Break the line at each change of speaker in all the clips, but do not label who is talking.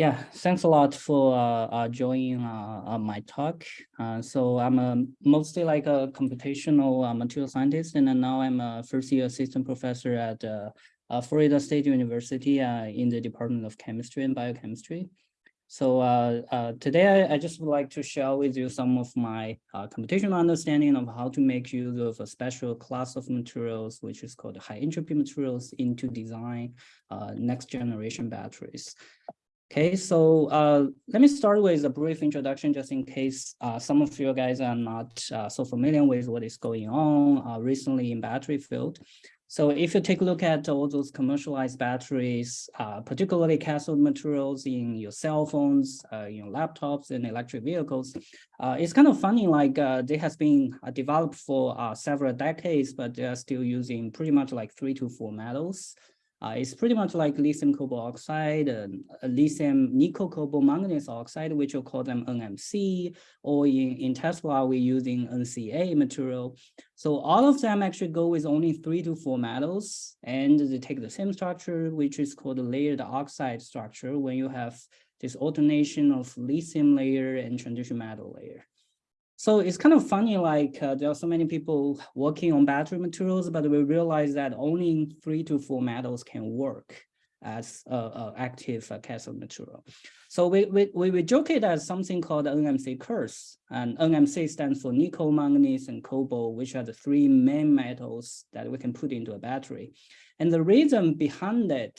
Yeah, thanks a lot for uh, uh, joining uh, uh my talk. Uh, so I'm a, mostly like a computational uh, material scientist, and now I'm a first year assistant professor at Florida State University in the Department of Chemistry and Biochemistry. So today I, I, just would like to share with you some of my computational understanding of how to make use of a special class of materials, which is called high entropy materials into design next generation batteries. Okay, so uh, let me start with a brief introduction just in case uh, some of you guys are not uh, so familiar with what is going on uh, recently in battery field. So if you take a look at all those commercialized batteries, uh, particularly cathode materials in your cell phones, uh, your laptops and electric vehicles, it's kind of funny like they has been developed for several decades, but they are still using pretty much like three to four metals. Uh, it's pretty much like lithium cobalt oxide, uh, lithium nickel cobalt manganese oxide, which we'll call them NMC, or in, in Tesla, we're using NCA material. So all of them actually go with only three to four metals, and they take the same structure, which is called a layered oxide structure, when you have this alternation of lithium layer and transition metal layer. So it's kind of funny, like uh, there are so many people working on battery materials, but we realize that only three to four metals can work as a, a active uh, cathode material. So we, we, we joke it as something called NMC curse, and NMC stands for nickel, manganese, and cobalt, which are the three main metals that we can put into a battery. And the reason behind it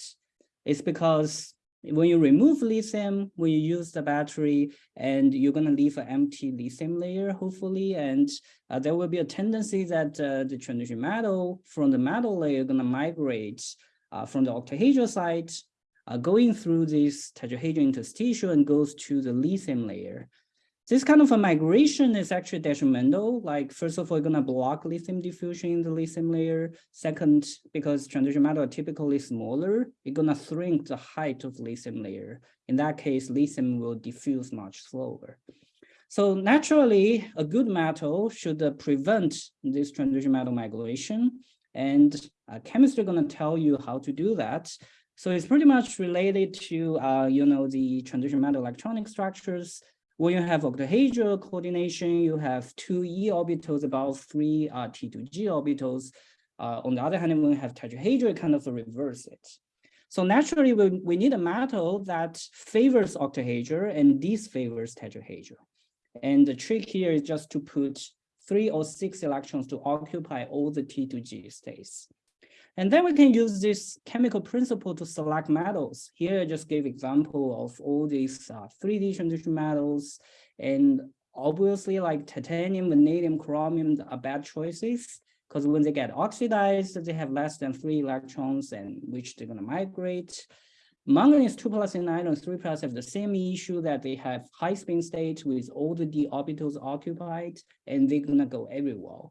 is because when you remove lithium, when you use the battery, and you're going to leave an empty lithium layer, hopefully, and uh, there will be a tendency that uh, the transition metal from the metal layer going to migrate uh, from the octahedral side, uh, going through this tetrahedral interstitial and goes to the lithium layer. This kind of a migration is actually detrimental. Like, first of all, you're gonna block lithium diffusion in the lithium layer. Second, because transition metal are typically smaller, you're gonna shrink the height of lithium layer. In that case, lithium will diffuse much slower. So naturally, a good metal should uh, prevent this transition metal migration. And uh, chemistry gonna tell you how to do that. So it's pretty much related to, uh, you know, the transition metal electronic structures when you have octahedral coordination, you have two e orbitals about three uh, T2G orbitals. Uh, on the other hand, when you have tetrahedral, kind of reverse it. So naturally, we, we need a metal that favors octahedral and disfavors tetrahedral. And the trick here is just to put three or six electrons to occupy all the T2G states. And then we can use this chemical principle to select metals. Here I just gave example of all these uh, 3D transition metals. And obviously like titanium, vanadium, chromium are bad choices because when they get oxidized, they have less than three electrons and which they're gonna migrate. Manganese 2 plus and iron 3 plus have the same issue that they have high spin state with all the d orbitals occupied and they're gonna go everywhere.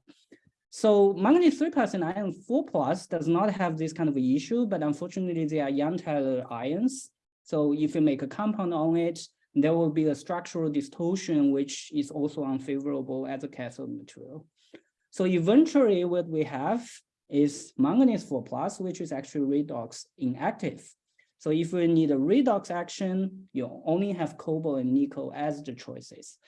So manganese 3 plus and iron 4 plus does not have this kind of issue, but unfortunately they are Jahn-Teller ions. So if you make a compound on it, there will be a structural distortion, which is also unfavorable as a cathode material. So eventually what we have is manganese 4 plus, which is actually redox inactive. So if you need a redox action, you only have cobalt and nickel as the choices.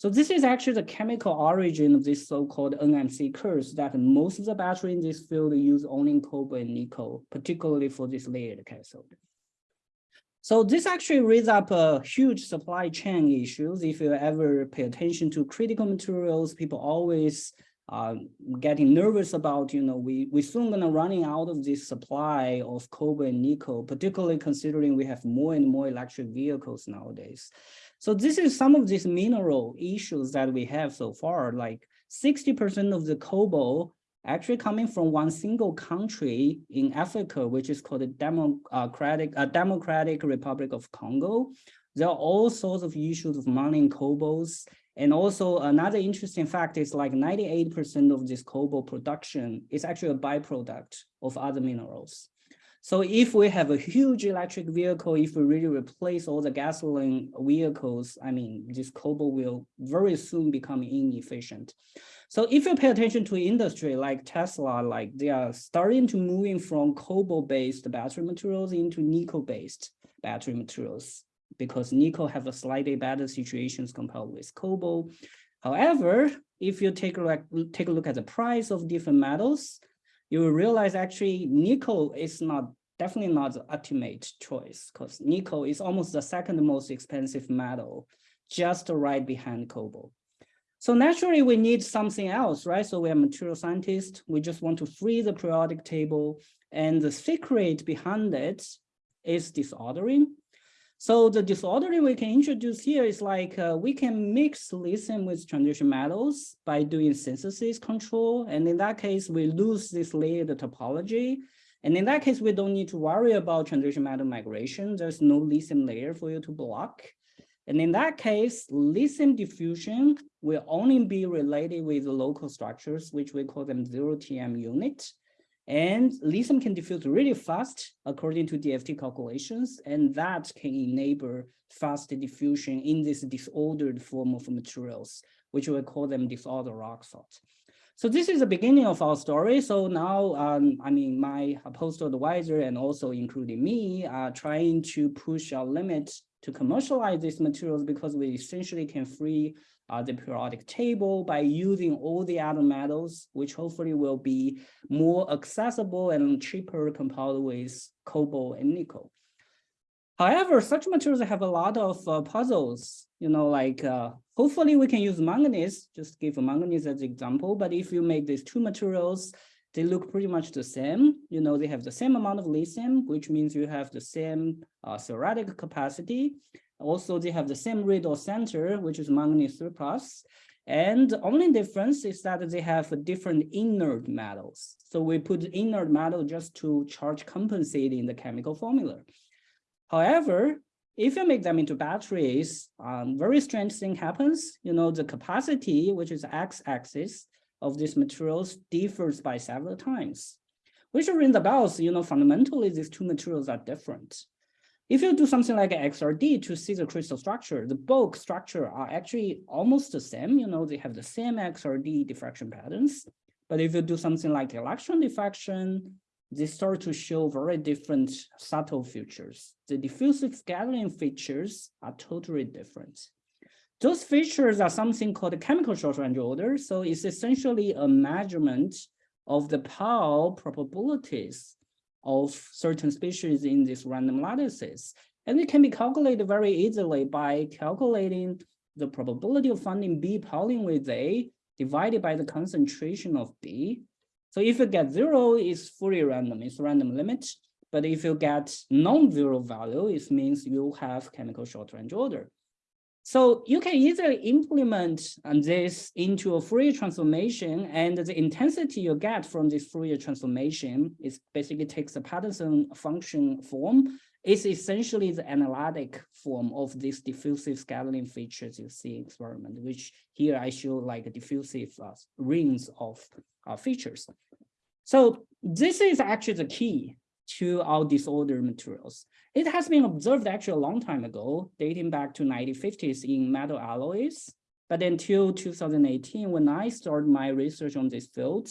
So this is actually the chemical origin of this so-called NMC curse that most of the battery in this field use only cobalt and nickel, particularly for this layered cathode. So this actually raises up a huge supply chain issues. If you ever pay attention to critical materials, people always uh, getting nervous about, you know, we, we soon gonna running out of this supply of cobalt and nickel, particularly considering we have more and more electric vehicles nowadays. So this is some of these mineral issues that we have so far, like 60% of the cobalt actually coming from one single country in Africa, which is called the Democratic, uh, Democratic Republic of Congo. There are all sorts of issues of mining cobalts. And also another interesting fact is like 98% of this cobalt production is actually a byproduct of other minerals. So if we have a huge electric vehicle, if we really replace all the gasoline vehicles, I mean, this cobalt will very soon become inefficient. So if you pay attention to industry like Tesla, like they are starting to moving from cobalt-based battery materials into nickel-based battery materials. because nickel have a slightly better situations compared with cobalt. However, if you take a take a look at the price of different metals, you realize actually nickel is not definitely not the ultimate choice because nickel is almost the second most expensive metal, just right behind cobalt. So naturally, we need something else, right? So we are material scientists. We just want to free the periodic table. And the secret behind it is disordering. So the disordering we can introduce here is like uh, we can mix lithium with transition metals by doing synthesis control. And in that case, we lose this layered topology. And in that case, we don't need to worry about transition metal migration. There's no lithium layer for you to block. And in that case, lithium diffusion will only be related with the local structures, which we call them zero TM unit. And lithium can diffuse really fast according to DFT calculations, and that can enable fast diffusion in this disordered form of materials, which we call them disordered rock salt. So this is the beginning of our story. So now, um, I mean, my postdoc advisor and also including me are trying to push our limits to commercialize these materials because we essentially can free uh, the periodic table by using all the other metals, which hopefully will be more accessible and cheaper compared with cobalt and nickel. However, such materials have a lot of uh, puzzles, you know, like uh, hopefully we can use manganese, just give manganese as example, but if you make these two materials, they look pretty much the same. You know, they have the same amount of lithium, which means you have the same uh, theoretic capacity. Also, they have the same redox center, which is manganese 3 plus. And the only difference is that they have different inert metals. So we put inert metal just to charge compensating the chemical formula. However, if you make them into batteries, um, very strange thing happens. You know, the capacity, which is x-axis, of these materials differs by several times, which ring the bells, you know, fundamentally these two materials are different. If you do something like XRD to see the crystal structure, the bulk structure are actually almost the same, you know, they have the same XRD diffraction patterns. But if you do something like electron diffraction, they start to show very different subtle features. The diffusive scattering features are totally different. Those features are something called chemical short range order. So it's essentially a measurement of the pair probabilities of certain species in this random lattices. And it can be calculated very easily by calculating the probability of finding B Pauling with A divided by the concentration of B. So if you get zero, it's fully random, it's random limit. But if you get non-zero value, it means you have chemical short range order. So you can easily implement um, this into a Fourier transformation and the intensity you get from this Fourier transformation is basically takes the Patterson function form. It's essentially the analytic form of these diffusive scattering features you see in experiment, which here I show like diffusive uh, rings of uh, features. So this is actually the key to our disorder materials. It has been observed actually a long time ago, dating back to 1950s in metal alloys. But until 2018, when I started my research on this field,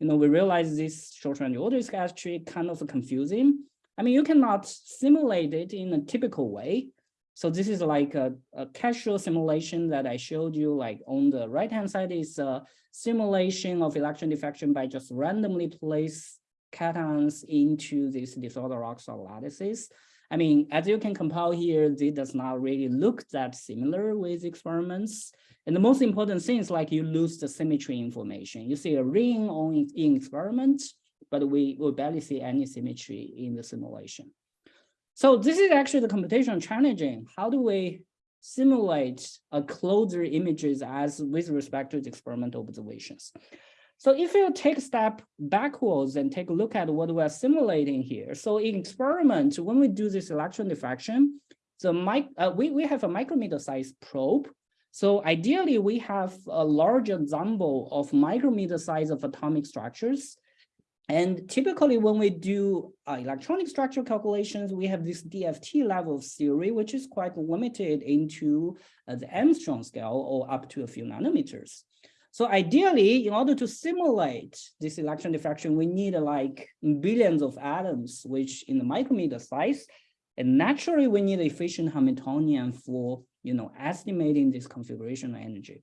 you know, we realized this short-range order is actually kind of confusing. I mean, you cannot simulate it in a typical way. So this is like a, a casual simulation that I showed you, like on the right-hand side is a simulation of electron diffraction by just randomly place cations into this disorder oxide lattices. I mean, as you can compile here, this does not really look that similar with experiments. And the most important thing is like you lose the symmetry information. You see a ring on in experiment, but we will barely see any symmetry in the simulation. So this is actually the computational challenging. How do we simulate a closer images as with respect to the experimental observations? So if you take a step backwards and take a look at what we're simulating here. So in experiment, when we do this electron diffraction, uh, we, we have a micrometer size probe. So ideally, we have a large ensemble of micrometer size of atomic structures. And typically, when we do uh, electronic structure calculations, we have this DFT level of theory, which is quite limited into uh, the Angstrom scale or up to a few nanometers. So ideally, in order to simulate this electron diffraction, we need like billions of atoms, which in the micrometer size. And naturally, we need efficient Hamiltonian for, you know, estimating this configuration energy.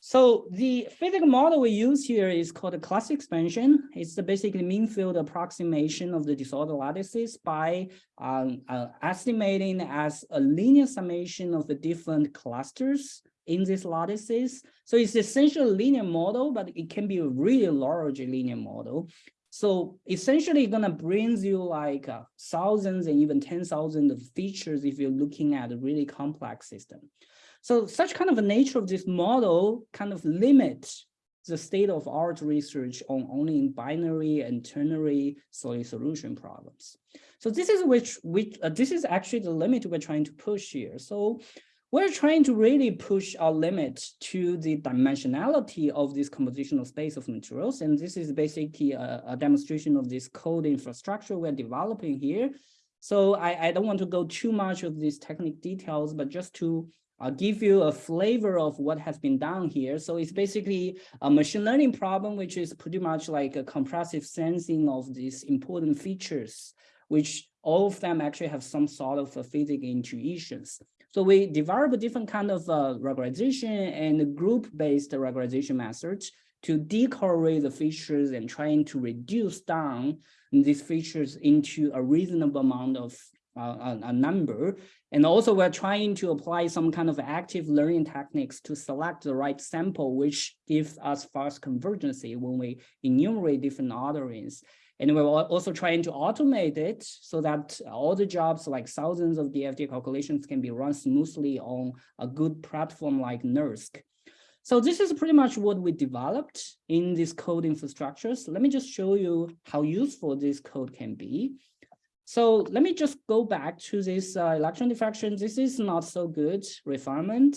So the physical model we use here is called a cluster expansion. It's the basically mean field approximation of the disorder lattices by um, uh, estimating as a linear summation of the different clusters in these lattices. So it's essentially a linear model, but it can be a really large linear model. So essentially it's gonna brings you like uh, thousands and even 10,000 of features if you're looking at a really complex system. So such kind of a nature of this model kind of limits the state of art research on only in binary and ternary solid solution problems. So this is which which uh, this is actually the limit we're trying to push here. So we're trying to really push our limit to the dimensionality of this compositional space of materials. And this is basically a, a demonstration of this code infrastructure we're developing here. So I, I don't want to go too much of these technical details, but just to I'll give you a flavor of what has been done here. So it's basically a machine learning problem, which is pretty much like a compressive sensing of these important features, which all of them actually have some sort of physical intuitions. So we develop a different kind of uh, regularization and group-based regularization methods to decorrelate the features and trying to reduce down these features into a reasonable amount of uh, a, number. And also we're trying to apply some kind of active learning techniques to select the right sample, which gives us fast convergency when we enumerate different orderings. And we're also trying to automate it so that all the jobs, like thousands of DFT calculations can be run smoothly on a good platform like NERSC. So this is pretty much what we developed in these code infrastructures. Let me just show you how useful this code can be. So let me just go back to this uh, electron diffraction. This is not so good refinement.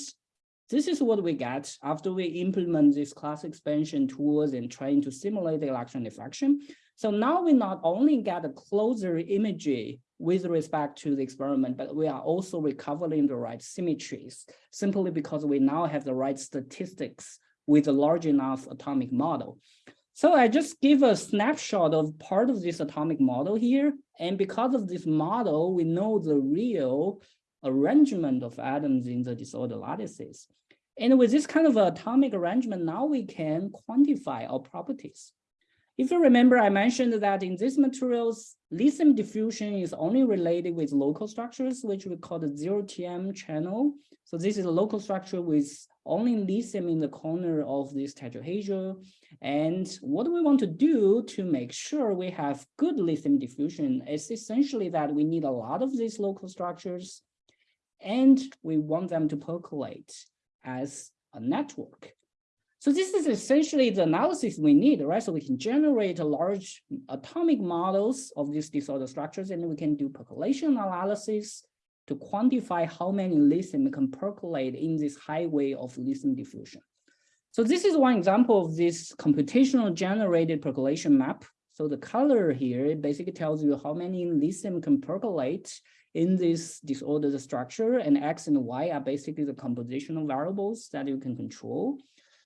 This is what we get after we implement this cluster expansion tools and trying to simulate the electron diffraction. So now we not only get a closer imagery with respect to the experiment, but we are also recovering the right symmetries, simply because we now have the right statistics with a large enough atomic model. So I just give a snapshot of part of this atomic model here. And because of this model, we know the real arrangement of atoms in the disorder lattices. And with this kind of atomic arrangement, now we can quantify our properties. If you remember, I mentioned that in these materials, lithium diffusion is only related with local structures, which we call the zero TM channel. So this is a local structure with only lithium in the corner of this tetrahedral. And what we want to do to make sure we have good lithium diffusion is essentially that we need a lot of these local structures and we want them to percolate as a network. So this is essentially the analysis we need, right? So we can generate large atomic models of these disorder structures, and we can do percolation analysis to quantify how many lithium can percolate in this highway of lithium diffusion. So this is one example of this computational generated percolation map. So the color here basically tells you how many lithium can percolate in this disordered structure, and X and Y are basically the compositional variables that you can control.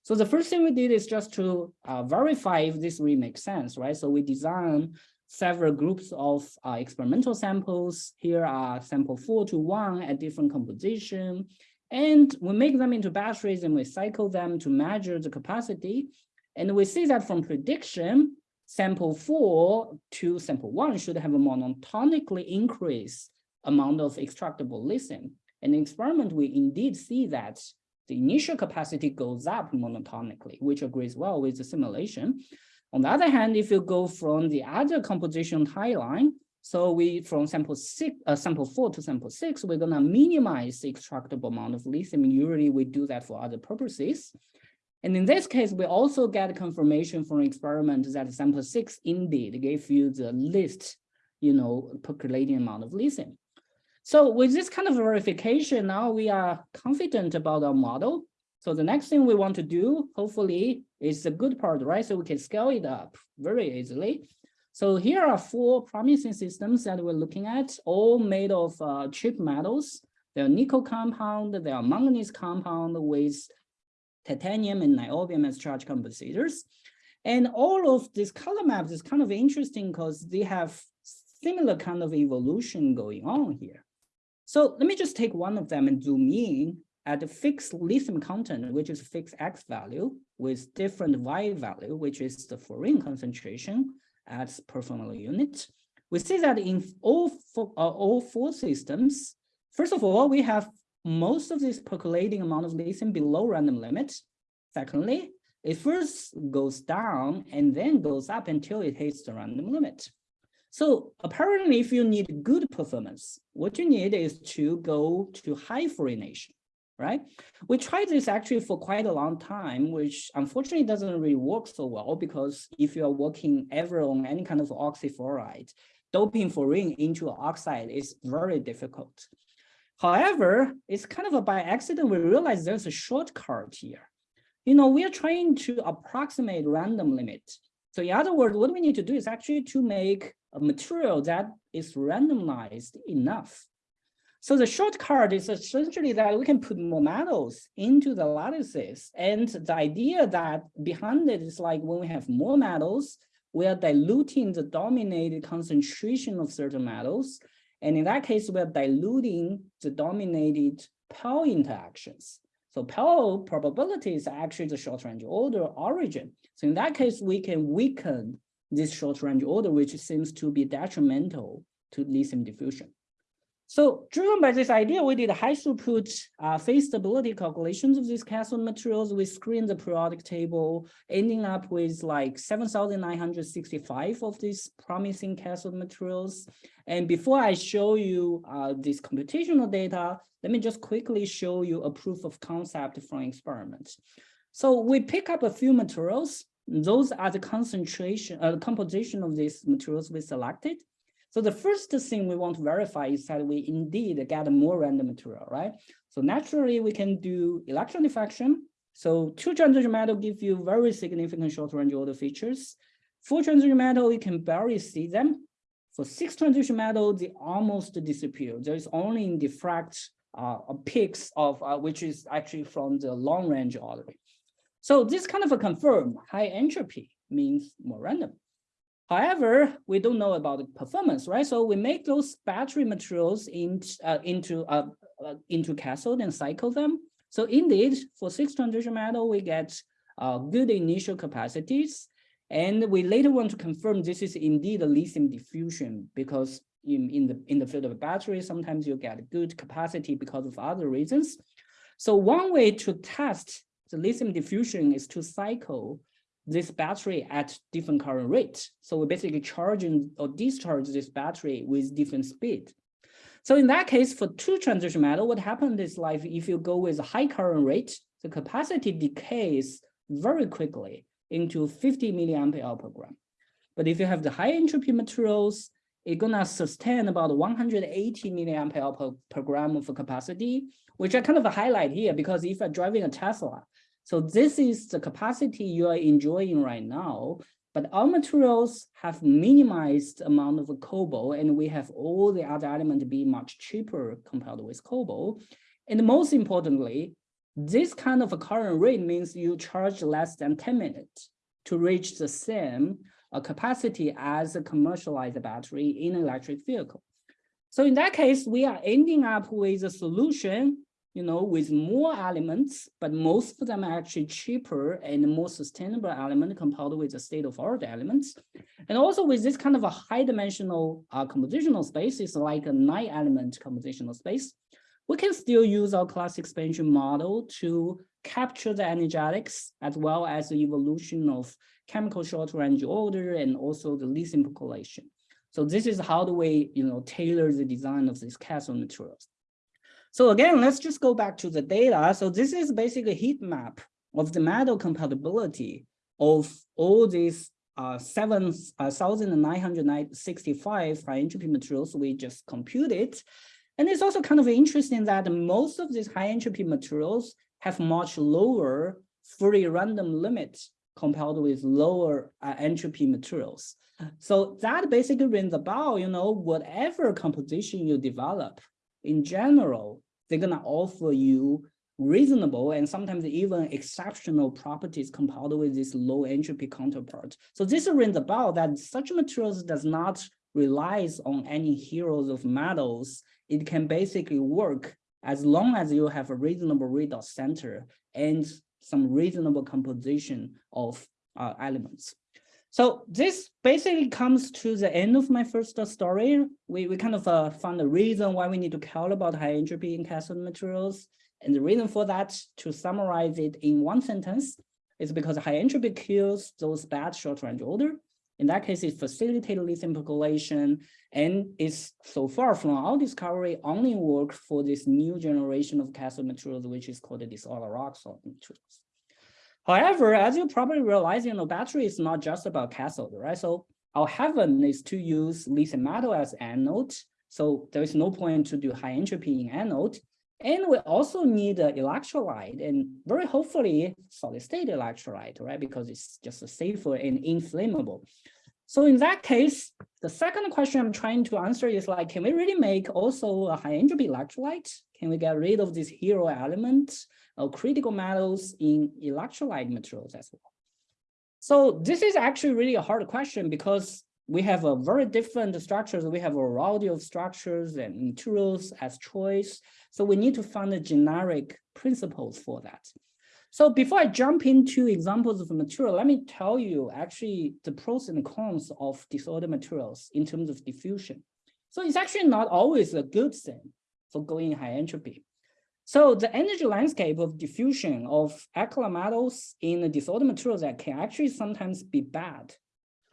So the first thing we did is just to uh, verify if this really makes sense, right? So we designed several groups of uh, experimental samples. Here are sample four to one at different composition. And we make them into batteries and we cycle them to measure the capacity. And we see that from prediction, sample four to sample one should have a monotonically increased amount of extractable lithium. And in experiment, we indeed see that the initial capacity goes up monotonically, which agrees well with the simulation. On the other hand, if you go from the other composition timeline, so we from sample six, uh, sample four to sample six, we're gonna minimize the extractable amount of lithium. Usually we do that for other purposes. And in this case, we also get confirmation from experiment that sample six indeed gave you the least, you know, percolating amount of lithium. So with this kind of verification, now we are confident about our model. So the next thing we want to do, hopefully, is the good part, right? So we can scale it up very easily. So here are four promising systems that we're looking at, all made of uh, cheap metals. They're nickel compound, they are manganese compound with titanium and niobium as charge compensators. And all of these color maps is kind of interesting because they have similar kind of evolution going on here. So let me just take one of them and zoom in at the fixed lithium content, which is fixed X value with different Y value, which is the fluorine concentration as per formula unit. We see that in all four, uh, all four systems, first of all, we have most of this percolating amount of lithium below random limit. Secondly, it first goes down and then goes up until it hits the random limit. So apparently, if you need good performance, what you need is to go to high fluorination right? We tried this actually for quite a long time, which unfortunately doesn't really work so well because if you are working ever on any kind of oxyfluoride, doping fluorine into oxide is very difficult. However, it's kind of a by accident, we realize there's a shortcut here. You know, we are trying to approximate random limit. So in other words, what we need to do is actually to make a material that is randomized enough so the shortcut is essentially that we can put more metals into the lattices. And the idea that behind it is like when we have more metals, we are diluting the dominated concentration of certain metals. And in that case, we're diluting the dominated Pell interactions. So Pell probability is actually the short range order origin. So in that case, we can weaken this short range order, which seems to be detrimental to lithium diffusion. So driven by this idea, we did high throughput uh, phase stability calculations of these cathode materials. We screened the periodic table, ending up with like 7,965 of these promising cathode materials. And before I show you uh, this computational data, let me just quickly show you a proof of concept from experiments. So we pick up a few materials. Those are the concentration, uh, composition of these materials we selected. So the first thing we want to verify is that we indeed get more random material, right? So naturally we can do electron diffraction. So two transition metal give you very significant short range order features. Four transition metal, you can barely see them. For six transition metal, they almost disappear. There is only in diffract uh, peaks of uh, which is actually from the long range order. So this kind of a confirm high entropy means more random. However, we don't know about the performance, right? So we make those battery materials in, uh, into uh, uh, into cathode and cycle them. So indeed, for six transition metal, we get uh, good initial capacities. And we later want to confirm this is indeed a lithium diffusion because in, in, the, in the field of battery, sometimes you get good capacity because of other reasons. So one way to test the lithium diffusion is to cycle this battery at different current rate. So we're basically charge or discharge this battery with different speed. So in that case, for two transition metal, what happened is like if you go with a high current rate, the capacity decays very quickly into 50 milliampere hour per gram. But if you have the high entropy materials, it's gonna sustain about 180 milliampere hour per, per gram of capacity, which I kind of highlight here because if you're driving a Tesla, so this is the capacity you are enjoying right now, but our materials have minimized amount of cobalt and we have all the other elements be much cheaper compared with cobalt. And most importantly, this kind of a current rate means you charge less than 10 minutes to reach the same uh, capacity as a commercialized battery in an electric vehicle. So in that case, we are ending up with a solution you know, with more elements, but most of them are actually cheaper and more sustainable element compared with the state-of-art elements. And also with this kind of a high dimensional uh, compositional space, it's like a nine element compositional space, we can still use our cluster expansion model to capture the energetics as well as the evolution of chemical short range order and also the lithium percolation. So this is how do we, you know, tailor the design of these cathode materials. So again, let's just go back to the data. So this is basically a heat map of the metal compatibility of all these uh, 7,965 uh, high entropy materials we just computed. And it's also kind of interesting that most of these high entropy materials have much lower free random limit compared with lower uh, entropy materials. So that basically rings about, you know, whatever composition you develop, in general, they're gonna offer you reasonable and sometimes even exceptional properties compared with this low entropy counterpart. So this rings about that such materials does not relies on any heroes of metals, it can basically work as long as you have a reasonable redox center and some reasonable composition of uh, elements. So this basically comes to the end of my first story. We, we kind of uh, found the reason why we need to care about high entropy in cathode materials. And the reason for that, to summarize it in one sentence, is because high entropy kills those bad short range order. In that case, it facilitates lithium percolation and is so far from our discovery only work for this new generation of cathode materials, which is called the disorder salt materials. However, as you probably realize, you know, battery is not just about cathode, right? So our heaven is to use lithium metal as anode. So there is no point to do high entropy in anode. And we also need an electrolyte and very hopefully solid state electrolyte, right? Because it's just safer and inflammable. So in that case, the second question I'm trying to answer is like, can we really make also a high entropy electrolyte? Can we get rid of this hero element or critical metals in electrolyte materials as well? So this is actually really a hard question because we have a very different structures. We have a variety of structures and materials as choice. So we need to find the generic principles for that. So before I jump into examples of material, let me tell you actually the pros and cons of disorder materials in terms of diffusion. So it's actually not always a good thing for going high entropy. So the energy landscape of diffusion of alkali metals in the disorder materials that can actually sometimes be bad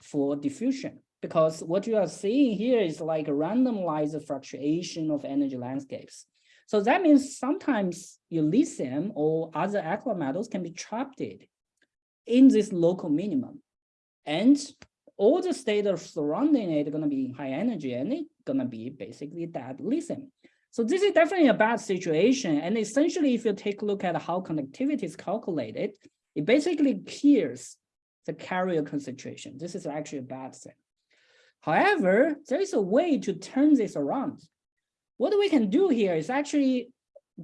for diffusion because what you are seeing here is like a randomized fluctuation of energy landscapes. So that means sometimes lithium or other alkali metals can be trapped in this local minimum. And all the state of surrounding it going to be high energy and it's going to be basically that lithium. So this is definitely a bad situation. And essentially, if you take a look at how conductivity is calculated, it basically clears the carrier concentration. This is actually a bad thing. However, there is a way to turn this around. What we can do here is actually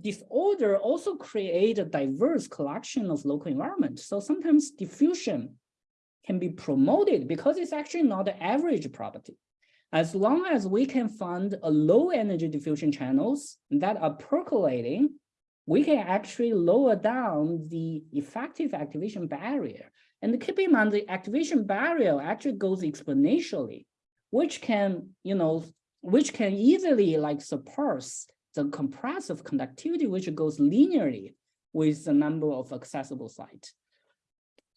disorder also create a diverse collection of local environments. So sometimes diffusion can be promoted because it's actually not the average property. As long as we can find a low energy diffusion channels that are percolating, we can actually lower down the effective activation barrier. And keep in mind, the activation barrier actually goes exponentially, which can, you know, which can easily like surpass the compressive conductivity, which goes linearly with the number of accessible sites.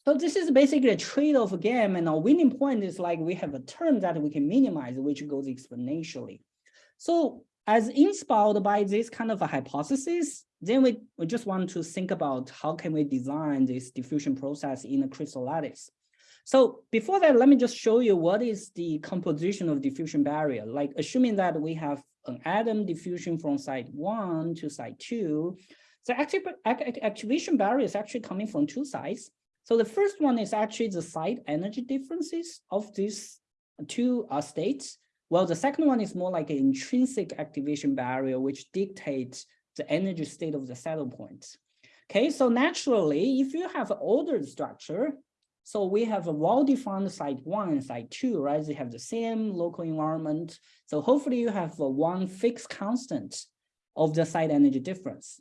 So this is basically a trade-off game, and our winning point is like we have a term that we can minimize, which goes exponentially. So as inspired by this kind of a hypothesis, then we, we just want to think about how can we design this diffusion process in a crystal lattice. So before that, let me just show you what is the composition of diffusion barrier. Like assuming that we have an atom diffusion from site one to site two, the activation barrier is actually coming from two sides. So the first one is actually the site energy differences of these two uh, states, Well, the second one is more like an intrinsic activation barrier, which dictates the energy state of the saddle point. Okay, so naturally, if you have an ordered structure, so we have a well-defined site one and site two, right? They have the same local environment. So hopefully you have one fixed constant of the site energy difference.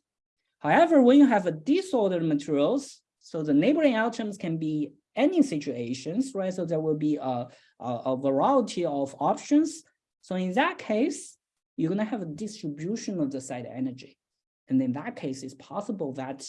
However, when you have a disordered materials, so the neighboring atoms can be any situations, right? So there will be a, a, a variety of options. So in that case, you're going to have a distribution of the site energy. And in that case, it's possible that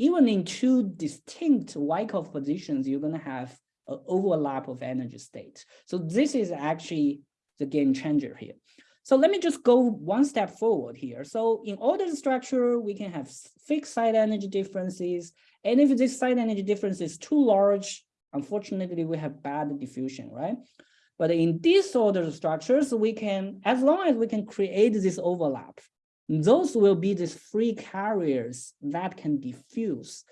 even in two distinct Wyckoff positions, you're going to have an overlap of energy states. So this is actually the game changer here. So let me just go one step forward here. So in ordered structure, we can have fixed site energy differences and if this site energy difference is too large, unfortunately, we have bad diffusion, right? But in disordered structures, we can, as long as we can create this overlap, those will be these free carriers that can diffuse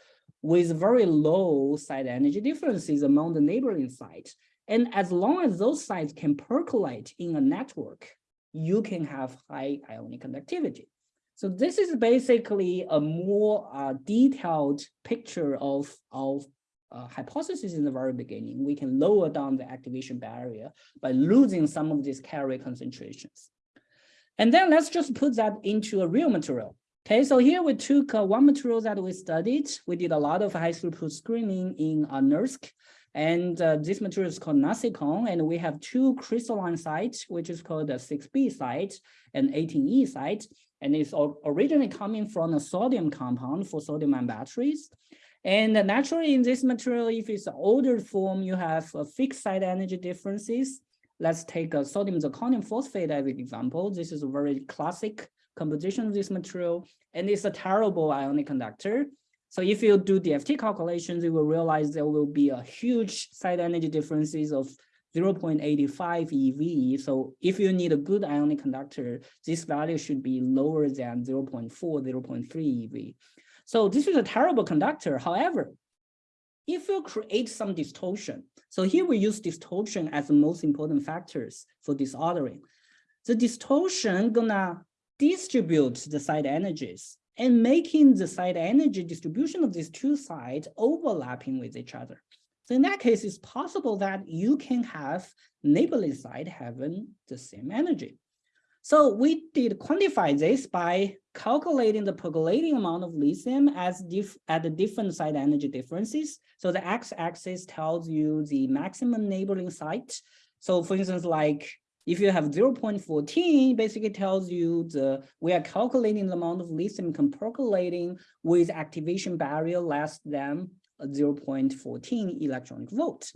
with very low site energy differences among the neighboring sites. And as long as those sites can percolate in a network, you can have high ionic conductivity. So this is basically a more uh, detailed picture of, of uh, hypothesis in the very beginning. We can lower down the activation barrier by losing some of these carrier concentrations. And then let's just put that into a real material. Okay, so here we took uh, one material that we studied. We did a lot of high throughput screening in uh, NERSC, and uh, this material is called Nasicon, and we have two crystalline sites, which is called the 6B site and 18E site, and it's originally coming from a sodium compound for sodium ion batteries. And naturally in this material, if it's older form, you have a fixed site energy differences. Let's take a sodium zirconium phosphate as an example. This is a very classic composition of this material, and it's a terrible ionic conductor. So if you do DFT calculations, you will realize there will be a huge site energy differences of 0.85 EV. So if you need a good ionic conductor, this value should be lower than 0.4, 0.3 EV. So this is a terrible conductor. However, if you create some distortion, so here we use distortion as the most important factors for disordering. The distortion gonna distribute the site energies and making the site energy distribution of these two sites overlapping with each other. So in that case, it's possible that you can have neighborly site having the same energy. So we did quantify this by calculating the percolating amount of lithium as at the different site energy differences. So the x-axis tells you the maximum neighboring site. So for instance, like if you have 0.14, basically tells you the we are calculating the amount of lithium can percolating with activation barrier less than 0.14 electronic volt.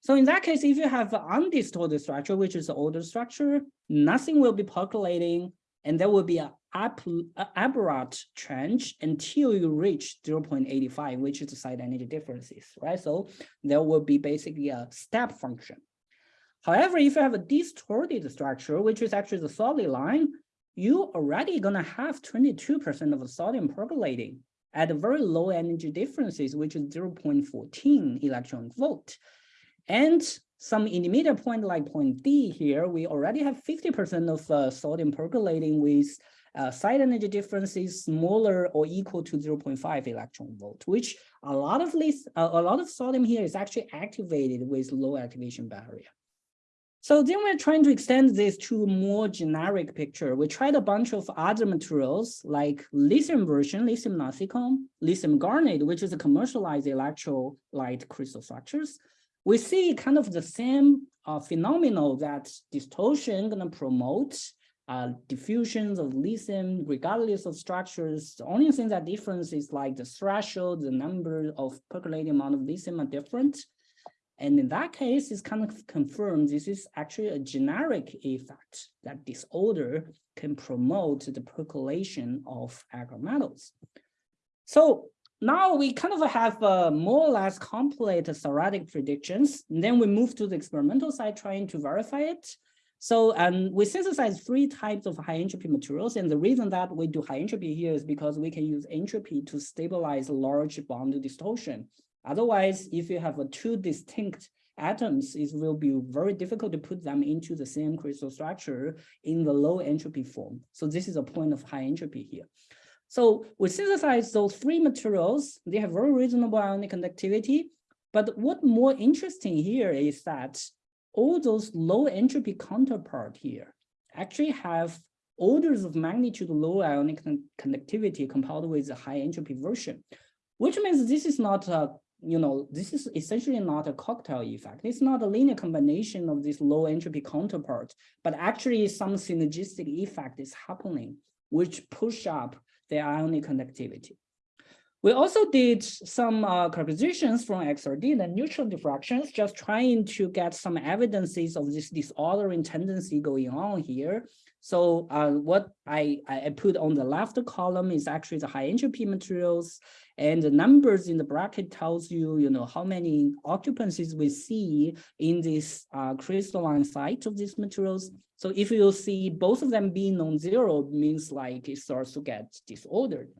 So in that case, if you have an undistorted structure, which is the older structure, nothing will be percolating, and there will be an aberrant change until you reach 0.85, which is the site energy differences, right? So there will be basically a step function. However, if you have a distorted structure, which is actually the solid line, you already gonna have 22% of the sodium percolating at very low energy differences, which is 0.14 electron volt. And some intermediate point like point D here, we already have 50% of uh, sodium percolating with uh, site energy differences smaller or equal to 0.5 electron volt, which a lot of this, uh, a lot of sodium here is actually activated with low activation barrier. So then we're trying to extend this to a more generic picture. We tried a bunch of other materials like lithium version, lithium nasicon, lithium garnet, which is a commercialized electrolyte crystal structures. We see kind of the same uh, phenomenon that distortion gonna promote uh, diffusions of lithium regardless of structures. The only thing that difference is like the threshold, the number of percolating amount of lithium are different. And in that case, it's kind of confirmed this is actually a generic effect that disorder can promote the percolation of alkali metals. So now we kind of have uh, more or less complete theoretic predictions. And then we move to the experimental side trying to verify it. So um, we synthesize three types of high entropy materials. And the reason that we do high entropy here is because we can use entropy to stabilize large bond distortion Otherwise, if you have two distinct atoms, it will be very difficult to put them into the same crystal structure in the low entropy form. So this is a point of high entropy here. So we synthesize those three materials. They have very reasonable ionic conductivity. But what more interesting here is that all those low entropy counterpart here actually have orders of magnitude low ionic conductivity compared with the high entropy version, which means this is not a you know, this is essentially not a cocktail effect. It's not a linear combination of this low entropy counterpart, but actually some synergistic effect is happening, which push up the ionic conductivity. We also did some uh, compositions from XRD, the neutron diffractions, just trying to get some evidences of this disordering tendency going on here. So uh, what I, I put on the left column is actually the high entropy materials and the numbers in the bracket tells you, you know, how many occupancies we see in this uh, crystalline site of these materials. So if you see both of them being non-zero means like it starts to get disordered.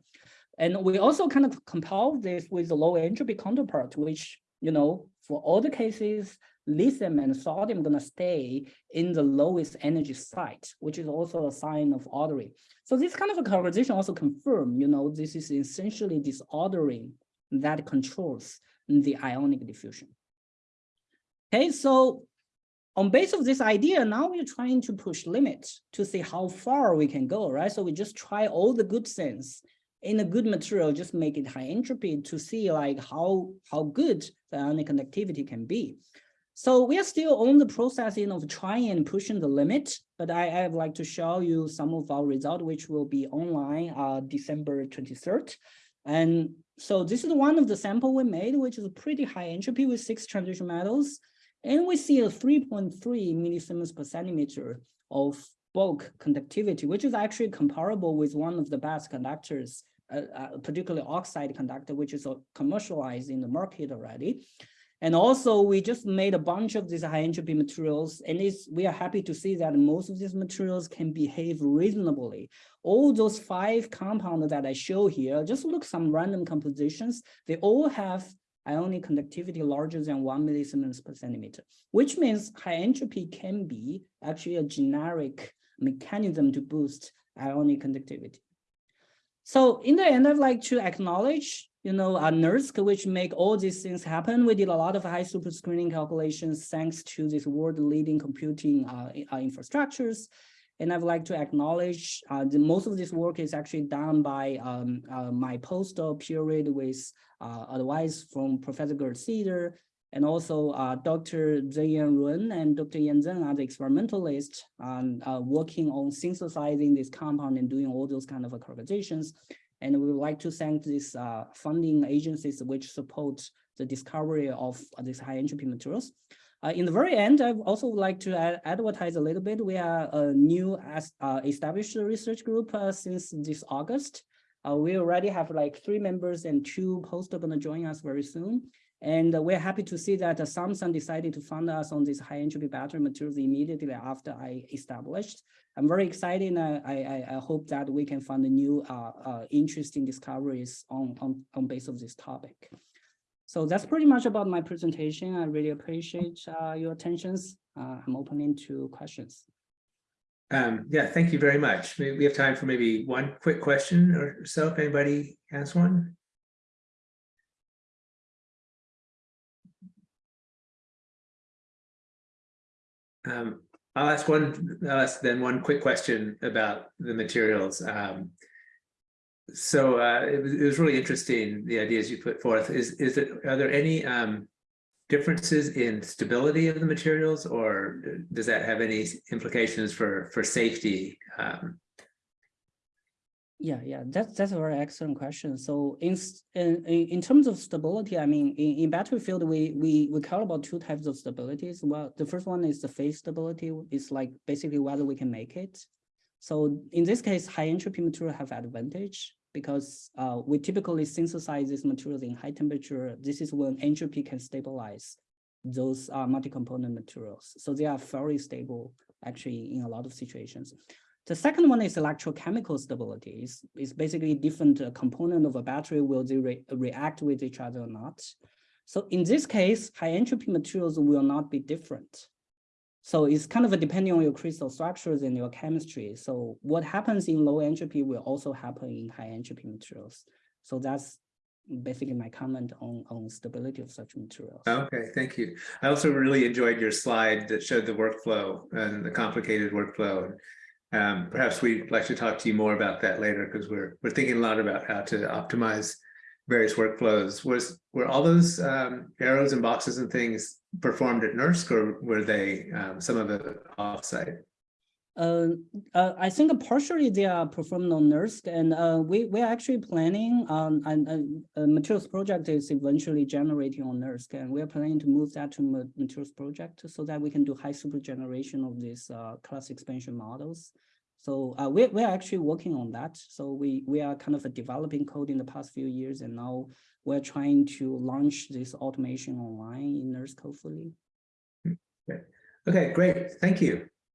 And we also kind of compare this with the low entropy counterpart, which, you know, for all the cases, lithium and sodium are going to stay in the lowest energy site, which is also a sign of ordering. So this kind of a conversation also confirm, you know, this is essentially disordering that controls the ionic diffusion. Okay, so on base of this idea, now we're trying to push limits to see how far we can go, right? So we just try all the good things in a good material, just make it high entropy to see like how, how good the ionic conductivity can be. So we are still on the processing of trying and pushing the limit, but I, I would like to show you some of our result, which will be online uh, December 23rd. And so this is one of the sample we made, which is a pretty high entropy with six transition metals. And we see a 3.3 millisiemens per centimeter of bulk conductivity, which is actually comparable with one of the best conductors, particularly oxide conductor, which is uh, commercialized in the market already. And also we just made a bunch of these high entropy materials and we are happy to see that most of these materials can behave reasonably. All those five compounds that I show here, just look some random compositions, they all have ionic conductivity larger than one millisiemens per centimeter, which means high entropy can be actually a generic mechanism to boost ionic conductivity. So in the end, I'd like to acknowledge you know, a NERSC, which make all these things happen. We did a lot of high throughput screening calculations thanks to this world leading computing uh, uh, infrastructures. And I would like to acknowledge uh, the most of this work is actually done by um, uh, my postdoc period with uh, advice from Professor Gerd Ceder and also uh, Dr. Zhengyan Lun and Dr. Yan Zeng are the experimentalists um, working on synthesizing this compound and doing all those kind of characterizations. And we would like to thank these uh, funding agencies which support the discovery of these high entropy materials. Uh, in the very end, I also would like to ad advertise a little bit. We are a new uh, established research group uh, since this August. Uh, we already have like three members and two postdocs going to join us very soon. And we're happy to see that Samsung decided to fund us on this high entropy battery materials immediately after I established. I'm very excited and I, I, I hope that we can find new uh, uh, interesting discoveries on, on, on base of this topic. So that's pretty much about my presentation. I really appreciate uh, your attentions. Uh, I'm opening to questions.
Um, yeah, thank you very much. Maybe we have time for maybe one quick question or so if anybody has one. Um, I'll ask one, I'll ask then one quick question about the materials. Um, so uh, it, was, it, was, really interesting, the ideas you put forth. Is, is it, are there any um, differences in stability of the materials or does that have any implications for, for safety? Um,
yeah, yeah, that's that's a very excellent question. So in in in terms of stability, I mean, in, in battery field, we we we care about two types of stabilities. Well, the first one is the phase stability. It's like basically whether we can make it. So in this case, high entropy material have advantage because uh, we typically synthesize these materials in high temperature. This is when entropy can stabilize those uh, multi-component materials. So they are very stable actually in a lot of situations. The second one is electrochemical stability. It's, it's basically different uh, component of a battery, will they re react with each other or not? So in this case, high entropy materials will not be different. So it's kind of depending on your crystal structures and your chemistry. So what happens in low entropy will also happen in high entropy materials. So that's basically my comment on, on stability of such materials.
Okay, thank you. I also really enjoyed your slide that showed the workflow and the complicated workflow. Um, perhaps we'd like to talk to you more about that later because we're we're thinking a lot about how to optimize various workflows. Was were all those um, arrows and boxes and things performed at NERSC or were they um, some of it offsite?
Uh, uh, I think partially they are performed on NERSC and uh, we, we're actually planning on and a materials project is eventually generating on NERSC and we're planning to move that to materials project so that we can do high throughput generation of these uh, cluster expansion models. So uh, we're, we're actually working on that. So we, we are kind of developing code in the past few years and now we're trying to launch this automation online in NERSC hopefully.
Okay, okay great. Thank you.